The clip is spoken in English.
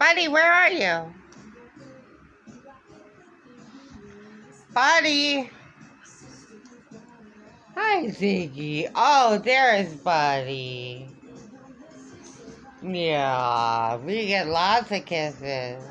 Buddy, where are you? Buddy. Hi, Ziggy. Oh, there's Buddy. Yeah, we get lots of kisses.